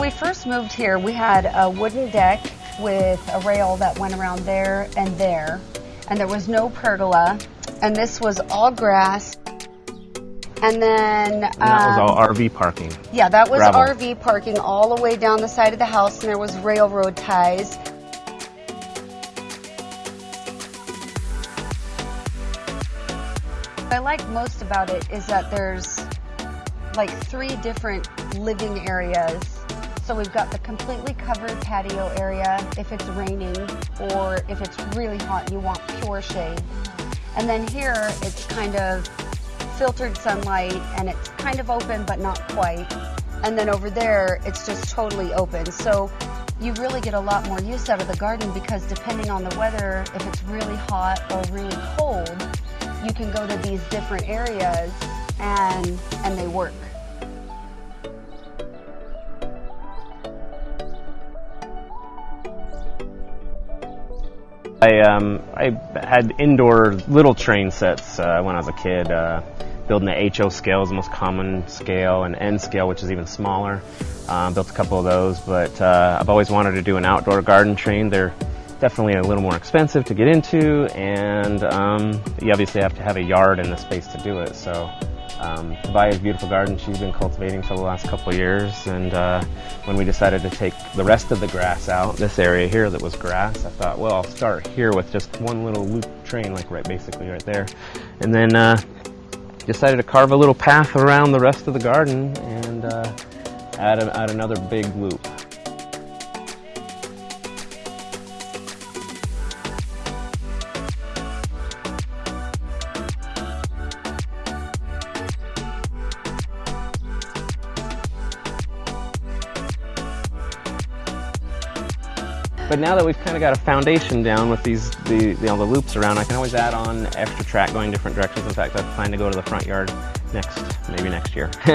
When we first moved here, we had a wooden deck with a rail that went around there and there, and there was no pergola, and this was all grass. And then And that was um, all RV parking. yeah, that was gravel. RV parking all the way down the side of the house, and there was railroad ties. What I like most about it is that there's like three different living areas. So we've got the completely covered patio area if it's raining or if it's really hot you want pure shade. And then here it's kind of filtered sunlight and it's kind of open but not quite. And then over there it's just totally open. So you really get a lot more use out of the garden because depending on the weather, if it's really hot or really cold, you can go to these different areas and and they work. I um, I had indoor little train sets uh, when I was a kid. Uh, building the HO scale is the most common scale, and N scale, which is even smaller. Um, built a couple of those, but uh, I've always wanted to do an outdoor garden train. They're definitely a little more expensive to get into, and um, you obviously have to have a yard and the space to do it. So um, Tobia's beautiful garden she's been cultivating for the last couple years, and uh, when we decided to take the rest of the grass out, this area here that was grass, I thought, well, I'll start here with just one little loop train, like right, basically right there, and then uh, decided to carve a little path around the rest of the garden and uh, add, a, add another big loop. But now that we've kind of got a foundation down with these the you know the loops around, I can always add on extra track going different directions. In fact, I plan to go to the front yard next maybe next year. you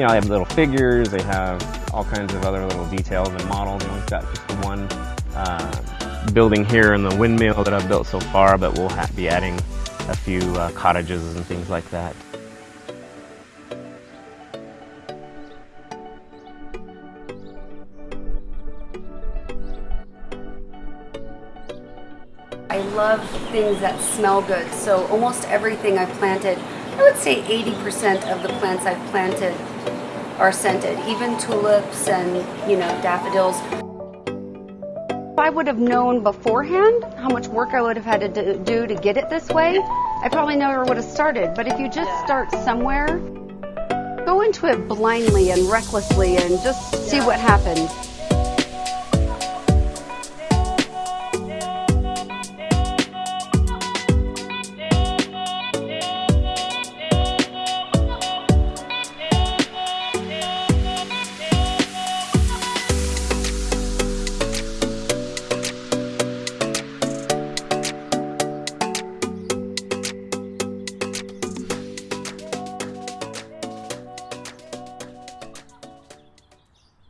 know, they have little figures. They have all kinds of other little details and models. Know, we've got just the one uh, building here and the windmill that I've built so far, but we'll be adding a few uh, cottages and things like that. Love things that smell good. So almost everything I've planted, I would say 80% of the plants I've planted are scented, even tulips and, you know, daffodils. If I would have known beforehand how much work I would have had to do- do to get it this way, I probably never would have started. But if you just start somewhere, go into it blindly and recklessly and just see what happens.